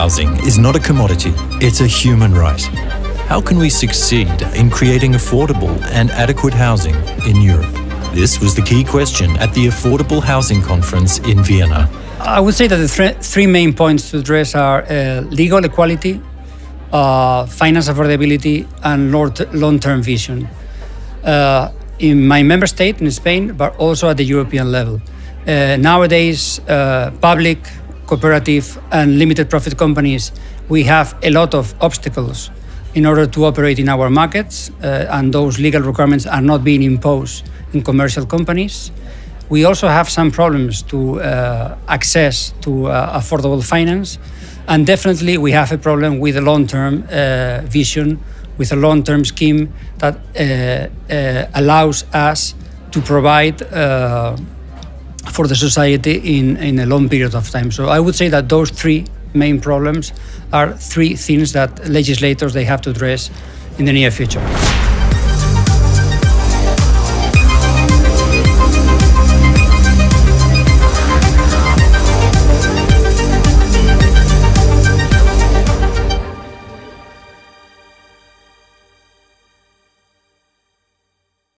Housing is not a commodity, it's a human right. How can we succeed in creating affordable and adequate housing in Europe? This was the key question at the Affordable Housing Conference in Vienna. I would say that the th three main points to address are uh, legal equality, uh, finance affordability, and long-term vision. Uh, in my member state, in Spain, but also at the European level. Uh, nowadays, uh, public, cooperative, and limited profit companies, we have a lot of obstacles in order to operate in our markets, uh, and those legal requirements are not being imposed in commercial companies. We also have some problems to uh, access to uh, affordable finance, and definitely we have a problem with a long-term uh, vision, with a long-term scheme that uh, uh, allows us to provide for the society in, in a long period of time. So I would say that those three main problems are three things that legislators they have to address in the near future.